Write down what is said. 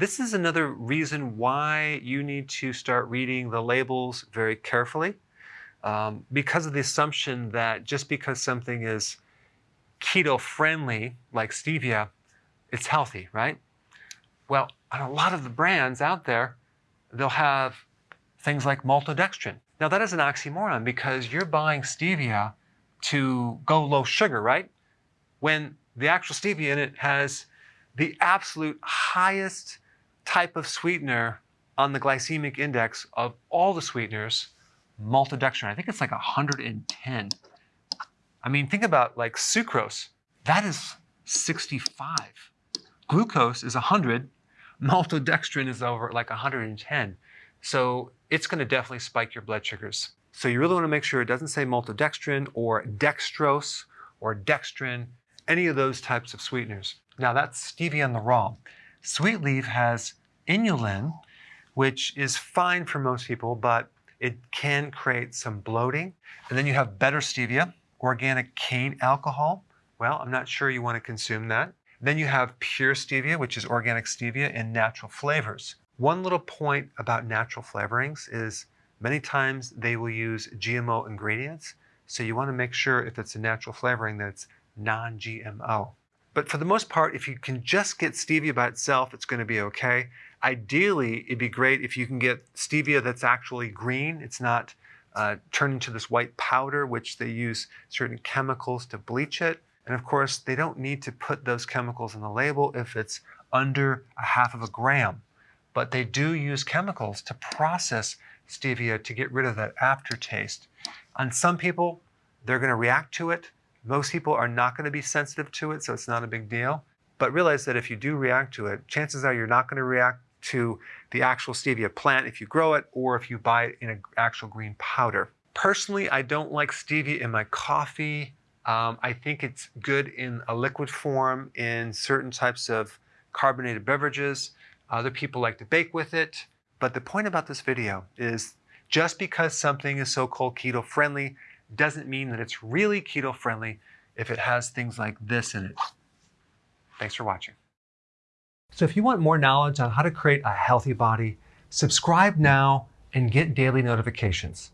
This is another reason why you need to start reading the labels very carefully um, because of the assumption that just because something is keto friendly, like stevia, it's healthy, right? Well, on a lot of the brands out there, they'll have things like maltodextrin. Now that is an oxymoron because you're buying stevia to go low sugar, right? When the actual stevia in it has the absolute highest type of sweetener on the glycemic index of all the sweeteners, maltodextrin. I think it's like 110. I mean, think about like sucrose. That is 65. Glucose is 100. Maltodextrin is over like 110. So it's going to definitely spike your blood sugars. So you really want to make sure it doesn't say maltodextrin or dextrose or dextrin, any of those types of sweeteners. Now that's stevia in the raw. Sweet leaf has inulin, which is fine for most people, but it can create some bloating. And then you have better stevia, organic cane alcohol. Well, I'm not sure you want to consume that. Then you have pure stevia, which is organic stevia in natural flavors. One little point about natural flavorings is many times they will use GMO ingredients. So you want to make sure if it's a natural flavoring that it's non-GMO. But for the most part, if you can just get stevia by itself, it's going to be okay. Ideally, it'd be great if you can get stevia that's actually green. It's not uh, turned into this white powder, which they use certain chemicals to bleach it. And of course, they don't need to put those chemicals in the label if it's under a half of a gram. But they do use chemicals to process stevia to get rid of that aftertaste. On some people, they're going to react to it. Most people are not going to be sensitive to it, so it's not a big deal. But realize that if you do react to it, chances are you're not going to react to the actual stevia plant if you grow it or if you buy it in an actual green powder. Personally, I don't like stevia in my coffee. Um, I think it's good in a liquid form in certain types of carbonated beverages. Other people like to bake with it. But the point about this video is just because something is so-called keto friendly doesn't mean that it's really keto friendly if it has things like this in it. Thanks for watching. So if you want more knowledge on how to create a healthy body, subscribe now and get daily notifications.